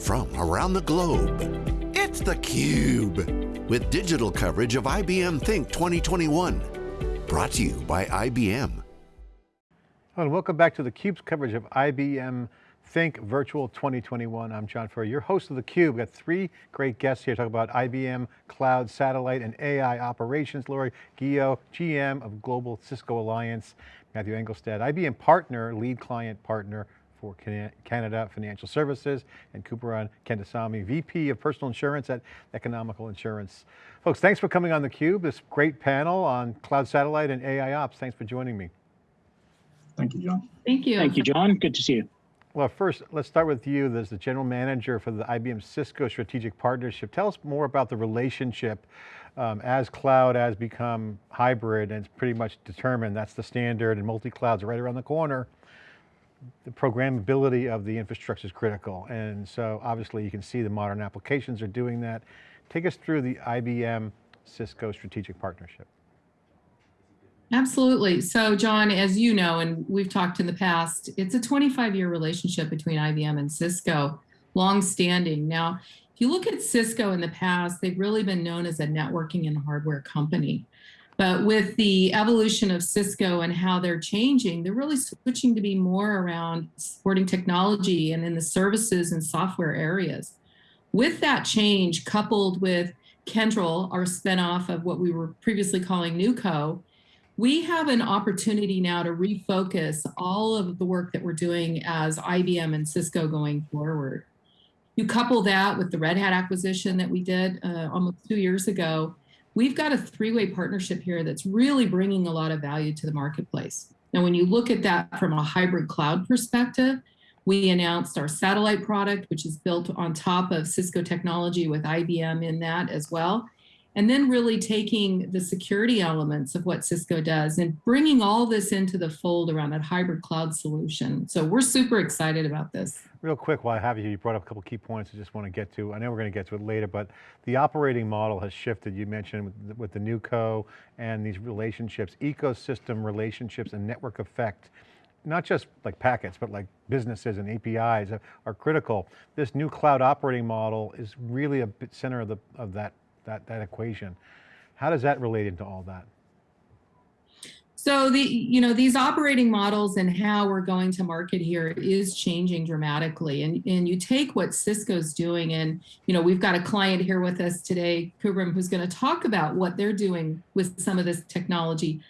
from around the globe. It's theCUBE, with digital coverage of IBM Think 2021. Brought to you by IBM. And welcome back to theCUBE's coverage of IBM Think Virtual 2021. I'm John Furrier, your host of theCUBE. We've got three great guests here talking about IBM Cloud, Satellite, and AI Operations. Lori Guyot, GM of Global Cisco Alliance. Matthew Engelstad, IBM partner, lead client partner for Canada Financial Services, and Kumaran Kandasamy, VP of Personal Insurance at Economical Insurance. Folks, thanks for coming on theCUBE, this great panel on Cloud Satellite and AI Ops. Thanks for joining me. Thank you, John. Thank you. Thank you, John. Good to see you. Well, first, let's start with you as the general manager for the IBM Cisco Strategic Partnership. Tell us more about the relationship um, as cloud has become hybrid and it's pretty much determined, that's the standard and multi-clouds are right around the corner. The programmability of the infrastructure is critical. And so obviously you can see the modern applications are doing that. Take us through the IBM Cisco Strategic Partnership. Absolutely. So John, as you know, and we've talked in the past, it's a 25 year relationship between IBM and Cisco, long standing. Now, if you look at Cisco in the past, they've really been known as a networking and hardware company. But with the evolution of Cisco and how they're changing, they're really switching to be more around supporting technology and in the services and software areas. With that change, coupled with Kyndryl, our spinoff of what we were previously calling NewCo, we have an opportunity now to refocus all of the work that we're doing as IBM and Cisco going forward. You couple that with the Red Hat acquisition that we did uh, almost two years ago, we've got a three-way partnership here that's really bringing a lot of value to the marketplace. Now, when you look at that from a hybrid cloud perspective, we announced our satellite product, which is built on top of Cisco technology with IBM in that as well and then really taking the security elements of what Cisco does and bringing all this into the fold around that hybrid cloud solution. So we're super excited about this. Real quick, while I have you, you brought up a couple key points I just want to get to. I know we're going to get to it later, but the operating model has shifted. You mentioned with, the NewCo and these relationships, ecosystem relationships and network effect not just like packets, but like businesses and APIs are, are, critical. This new cloud operating model is really a bit center of, the, of that that, that equation. How does that relate into all that? So the you know these operating models and how we're going to market here is changing dramatically. And and you take what Cisco's doing, and you know we've got a client here with us today, Kubram, who's going to talk about what they're doing with some of this technology.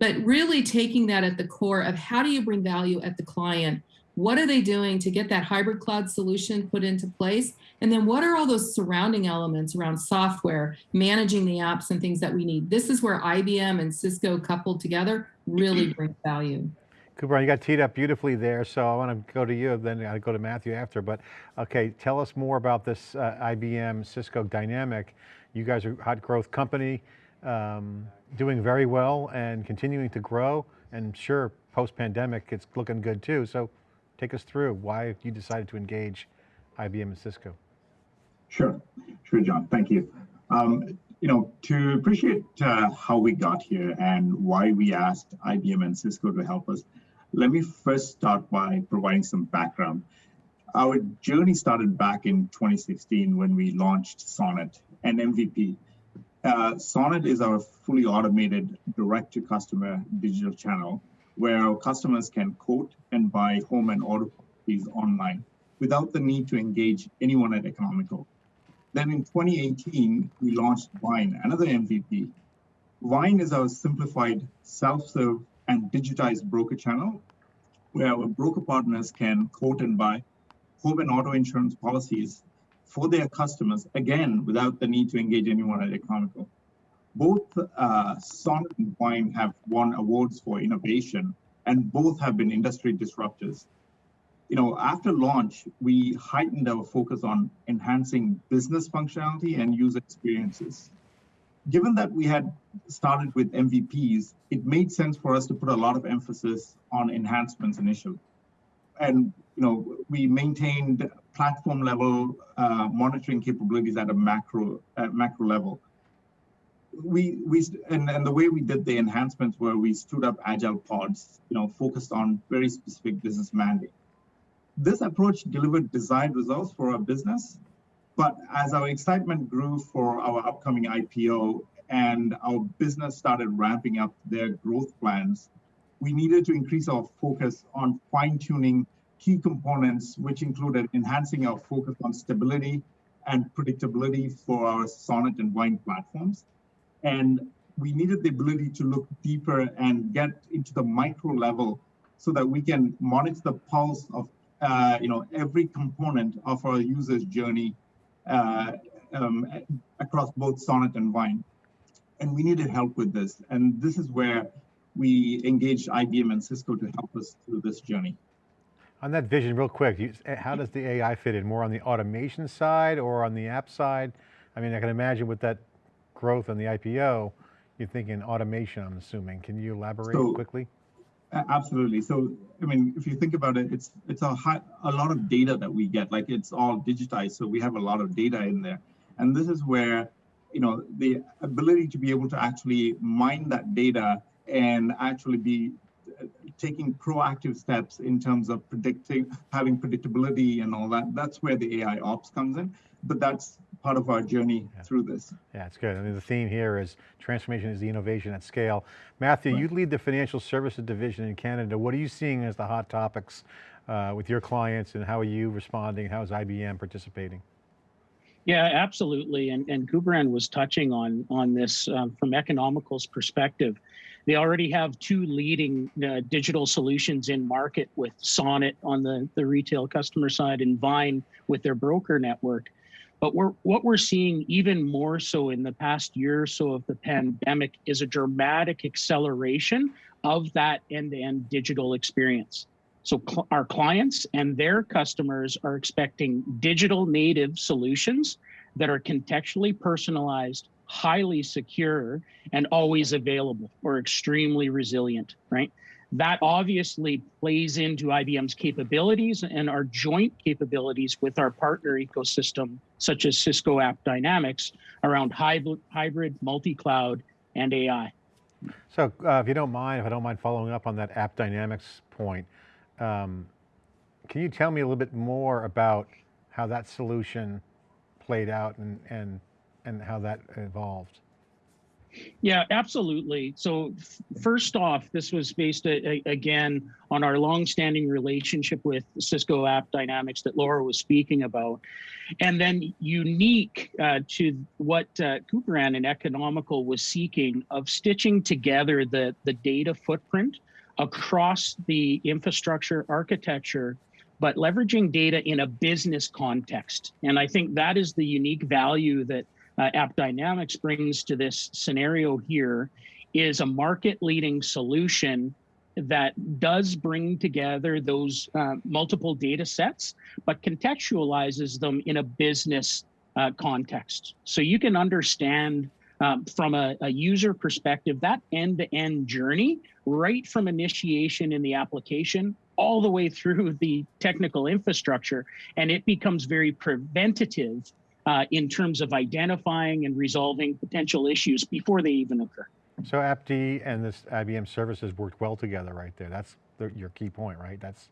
But really taking that at the core of how do you bring value at the client what are they doing to get that hybrid cloud solution put into place? And then what are all those surrounding elements around software, managing the apps and things that we need? This is where IBM and Cisco coupled together really bring value. Cooper, you got teed up beautifully there, so I want to go to you, then I'll go to Matthew after, but okay, tell us more about this uh, IBM Cisco dynamic. You guys are a hot growth company, um, doing very well and continuing to grow, and sure, post-pandemic, it's looking good too, so Take us through why you decided to engage IBM and Cisco. Sure, sure, John. Thank you. Um, you know, to appreciate uh, how we got here and why we asked IBM and Cisco to help us, let me first start by providing some background. Our journey started back in 2016 when we launched Sonnet and MVP. Uh, Sonnet is our fully automated direct-to-customer digital channel where our customers can quote and buy home and auto policies online without the need to engage anyone at Economical. Then in 2018, we launched Vyne, another MVP. Vyne is our simplified self-serve and digitized broker channel where our broker partners can quote and buy home and auto insurance policies for their customers, again, without the need to engage anyone at Economical both uh, and Vyne have won awards for innovation, and both have been industry disruptors. You know, after launch, we heightened our focus on enhancing business functionality and user experiences. Given that we had started with MVPs, it made sense for us to put a lot of emphasis on enhancements initially. And you know, we maintained platform level uh, monitoring capabilities at a macro uh, macro level we we and, and the way we did the enhancements were we stood up agile pods, you know, focused on very specific business mandate. This approach delivered desired results for our business, but as our excitement grew for our upcoming IPO and our business started ramping up their growth plans, we needed to increase our focus on fine tuning key components, which included enhancing our focus on stability and predictability for our Sonnet and Vyne platforms. And we needed the ability to look deeper and get into the micro level so that we can monitor the pulse of uh, you know every component of our user's journey uh, um, across both Sonnet and Vyne. And we needed help with this. And this is where we engaged IBM and Cisco to help us through this journey. On that vision, real quick, you, how does the AI fit in? More on the automation side or on the app side? I mean, I can imagine with that growth on the IPO, you're thinking automation, I'm assuming. Can you elaborate so, quickly? Absolutely. So, I mean, if you think about it, it's it's a high, a lot of data that we get. Like it's all digitized, so we have a lot of data in there, and this is where, you know, the ability to be able to actually mine that data and actually be taking proactive steps in terms of predicting, having predictability and all that. That's where the AI ops comes in. But that's part of our journey yeah. through this. Yeah, it's good. I mean, the theme here is transformation is the innovation at scale. Matthew, right. you lead the financial services division in Canada. What are you seeing as the hot topics uh, with your clients and how are you responding? How is IBM participating? Yeah, absolutely. And, and Kuberan was touching on, on this um, from Economical's perspective. They already have two leading uh, digital solutions in market with Sonnet on the, the retail customer side and Vyne with their broker network. But we're, what we're seeing even more so in the past year or so of the pandemic is a dramatic acceleration of that end-to-end digital experience. So cl our clients and their customers are expecting digital native solutions that are contextually personalized, highly secure, and always available or extremely resilient, right? That obviously plays into IBM's capabilities and our joint capabilities with our partner ecosystem, such as Cisco AppDynamics, around hybrid, multi-cloud, and AI. So uh, if you don't mind, if I don't mind following up on that AppDynamics point, um, can you tell me a little bit more about how that solution played out and, and, and how that evolved? Yeah, absolutely. So first off, this was based a, a, again on our long-standing relationship with Cisco AppDynamics that Laura was speaking about, and then unique uh, to what uh, Kuberan and Economical was seeking of stitching together the the data footprint across the infrastructure architecture but leveraging data in a business context. And I think that is the unique value that uh, AppDynamics brings to this scenario here is a market leading solution that does bring together those uh, multiple data sets, but contextualizes them in a business uh, context. So you can understand um, from a, a, user perspective, that end-to-end -end journey, right from initiation in the application all the way through the technical infrastructure, and it becomes very preventative uh, in terms of identifying and resolving potential issues before they even occur. So AppD and this IBM services worked well together right there. That's the, your key point, right? That's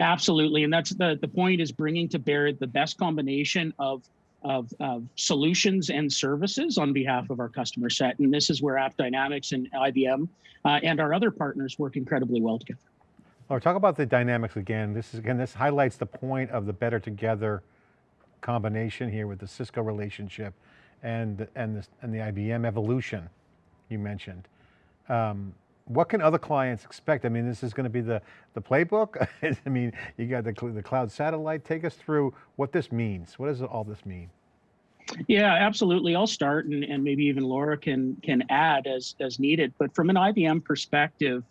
Absolutely, and that's the, the point is bringing to bear the best combination of, of, of solutions and services on behalf of our customer set. And this is where AppDynamics and IBM uh, and our other partners work incredibly well together. Well, talk about the dynamics again. This is again, this highlights the point of the better together combination here with the Cisco relationship and, and, the, and the IBM evolution you mentioned. Um, what can other clients expect? I mean, this is going to be the, the playbook. I mean, you got the, the cloud satellite. Take us through what this means. What does all this mean? Yeah, absolutely. I'll start and, and maybe even Laura can, can add as, as needed. But from an IBM perspective,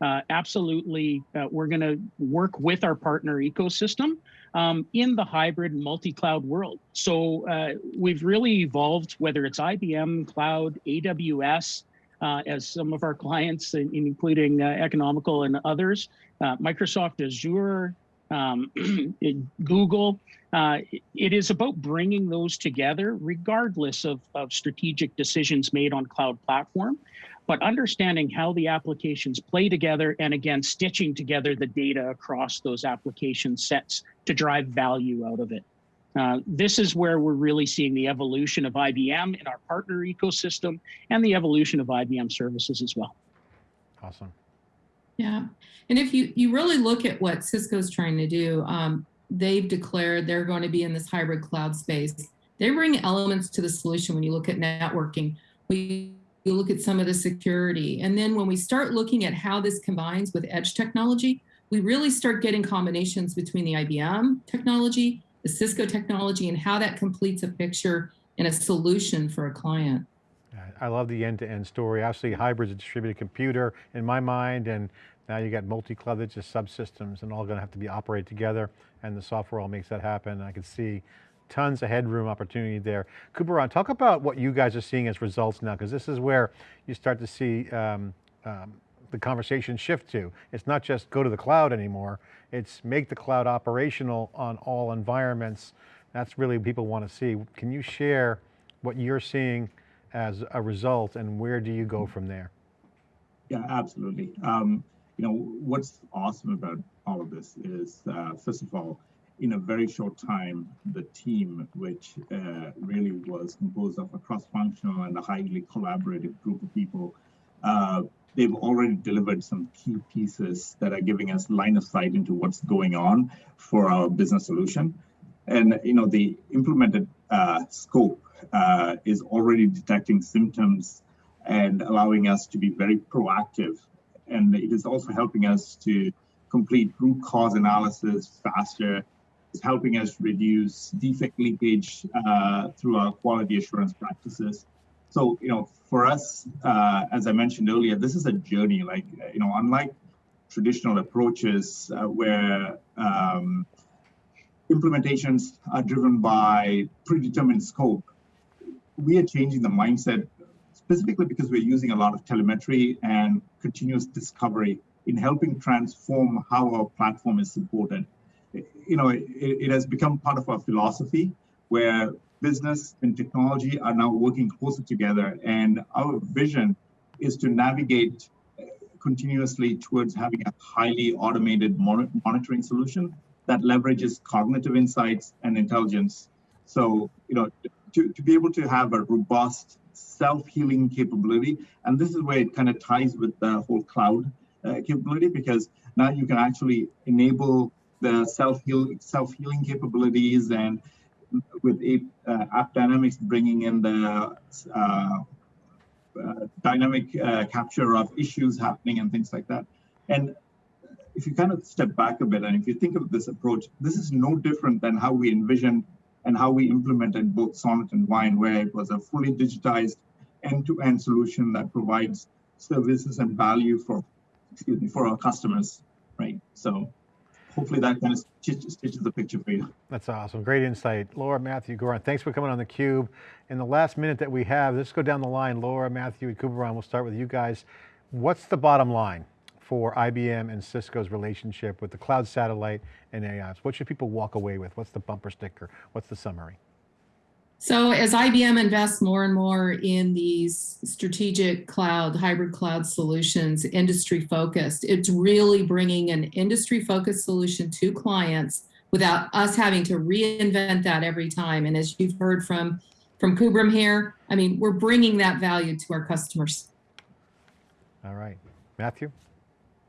uh, absolutely, uh, we're going to work with our partner ecosystem um, in the hybrid multi-cloud world. So uh, we've really evolved, whether it's IBM Cloud, AWS, uh, as some of our clients, including uh, Economical and others, uh, Microsoft Azure, um, Google. Uh, it is about bringing those together regardless of, of strategic decisions made on cloud platform. But understanding how the applications play together and again, stitching together the data across those application sets to drive value out of it. Uh, this is where we're really seeing the evolution of IBM in our partner ecosystem and the evolution of IBM services as well. Awesome. Yeah, and if you you really look at what Cisco's trying to do, um, they've declared they're going to be in this hybrid cloud space. They bring elements to the solution when you look at networking. We you look at some of the security, and then when we start looking at how this combines with edge technology, we really start getting combinations between the IBM technology, the Cisco technology, and how that completes a picture and a solution for a client. I love the end-to-end story. Obviously, hybrid's a distributed computer in my mind, and now you got multi-cloud, just subsystems and all going to have to be operated together, and the software all makes that happen. I can see tons of headroom opportunity there. Kubaran, talk about what you guys are seeing as results now, because this is where you start to see um, um, the conversation shift to. It's not just go to the cloud anymore, it's make the cloud operational on all environments. That's really what people want to see. Can you share what you're seeing as a result and where do you go from there? Yeah, absolutely. Um, you know, what's awesome about all of this is, uh, first of all, in a very short time, the team, which uh, really was composed of a cross-functional and a highly collaborative group of people, uh, they've already delivered some key pieces that are giving us line of sight into what's going on for our business solution. And you know, the implemented uh, scope uh, is already detecting symptoms and allowing us to be very proactive. And it is also helping us to complete root cause analysis faster. It's helping us reduce defect leakage uh, through our quality assurance practices. So, you know, for us, uh, as I mentioned earlier, this is a journey. Like, you know, unlike traditional approaches uh, where um, implementations are driven by predetermined scope, we are changing the mindset specifically because we're using a lot of telemetry and continuous discovery in helping transform how our platform is supported. You know, it, it has become part of our philosophy where business and technology are now working closer together. And our vision is to navigate continuously towards having a highly automated monitoring solution that leverages cognitive insights and intelligence. So, you know, to, to be able to have a robust self-healing capability, and this is where it kind of ties with the whole cloud uh, capability, because now you can actually enable the self-heal self-healing capabilities and with uh, AppDynamics bringing in the uh, uh, dynamic uh, capture of issues happening and things like that. And if you kind of step back a bit and if you think of this approach, this is no different than how we envisioned and how we implemented both Sonnet and Vyne, where it was a fully digitized end-to-end solution that provides services and value for, excuse me, for our customers, right? So hopefully that kind of stitches, the picture for you. That's awesome, great insight. Laura, Matthew, Goran, thanks for coming on theCUBE. In the last minute that we have, let's go down the line. Laura, Matthew, and Kubaran, we'll start with you guys. What's the bottom line for IBM and Cisco's relationship with the cloud satellite and AI? What should people walk away with? What's the bumper sticker? What's the summary? So as IBM invests more and more in these strategic cloud, hybrid cloud solutions, industry focused, it's really bringing an industry focused solution to clients without us having to reinvent that every time. And as you've heard from, from Kubram here, I mean, we're bringing that value to our customers. All right, Matthew?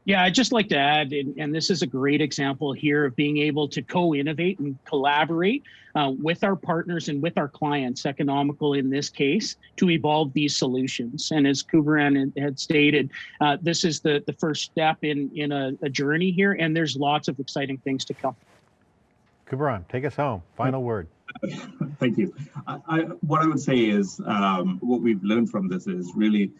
Yeah, I'd just like to add, and, and, this is a great example here of being able to co-innovate and collaborate uh, with our partners and with our clients, economical in this case, to evolve these solutions. And as Kubaran had stated, uh, this is the, the first step in, in a, a, journey here, and there's lots of exciting things to come. Kubaran, take us home. Final word. Thank you. I, I, what I would say is um, what we've learned from this is really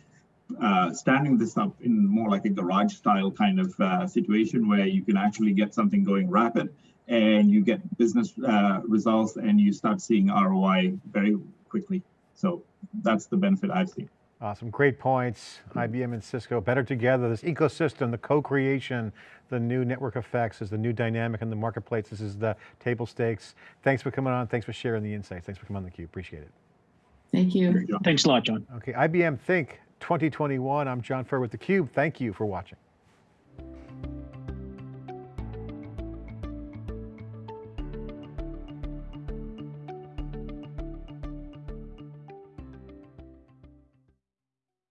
uh, standing this up in more like a garage style kind of uh, situation where you can actually get something going rapid and you get business uh, results and you start seeing ROI very quickly. So that's the benefit I've seen. Awesome, great points. IBM and Cisco better together, this ecosystem, the co-creation, the new network effects is the new dynamic in the marketplace. This is the table stakes. Thanks for coming on. Thanks for sharing the insights. Thanks for coming on theCUBE, appreciate it. Thank you. Thanks a lot, John. Okay, IBM Think 2021. I'm John Furrier with theCUBE. Thank you for watching.